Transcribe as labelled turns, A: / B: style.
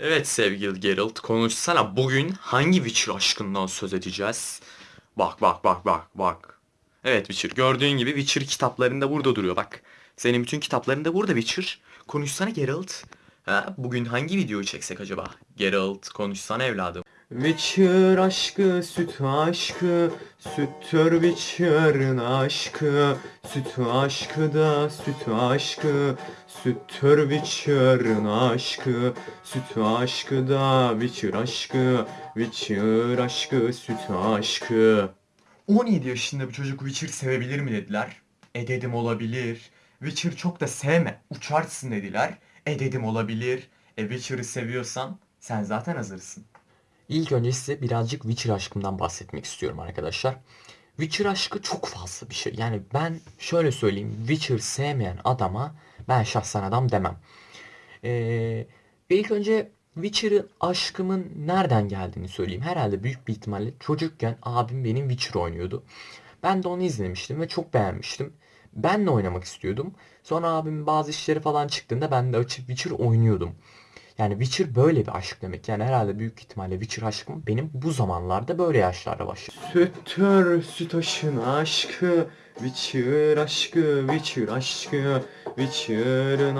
A: Evet sevgili Geralt konuşsana bugün hangi Witcher aşkından söz edeceğiz? Bak bak bak bak bak. Evet Witcher gördüğün gibi Witcher kitaplarında burada duruyor bak. Senin bütün kitaplarında burada Witcher. Konuşsana Geralt. Ha, bugün hangi videoyu çeksek acaba? Geralt konuşsana evladım. Witcher aşkı, süt aşkı, süttür Witcher'ın aşkı, süt aşkı da süt aşkı, süttür Witcher'ın aşkı, süt aşkı da Witcher aşkı, Witcher aşkı, süt aşkı. 17 yaşında bir çocuk Witcher sevebilir mi dediler. E dedim olabilir. Witcher çok da sevme, uçarsın dediler. E dedim olabilir. E Witcher'ı seviyorsan sen zaten hazırsın.
B: İlk önce size birazcık Witcher aşkımdan bahsetmek istiyorum arkadaşlar. Witcher aşkı çok fazla bir şey. Yani ben şöyle söyleyeyim. Witcher sevmeyen adama ben şahsen adam demem. Ee, ilk önce Witcher'ın aşkımın nereden geldiğini söyleyeyim. Herhalde büyük bir ihtimalle çocukken abim benim Witcher oynuyordu. Ben de onu izlemiştim ve çok beğenmiştim. Ben de oynamak istiyordum. Sonra abimin bazı işleri falan çıktığında ben de açıp Witcher oynuyordum. Yani Witcher böyle bir aşk demek. Yani herhalde büyük ihtimalle Witcher aşkım benim bu zamanlarda böyle yaşlarda başladı.
A: Süttür sütaşın aşkı, Witcher aşkı, Witcher aşkı, Witcher'ın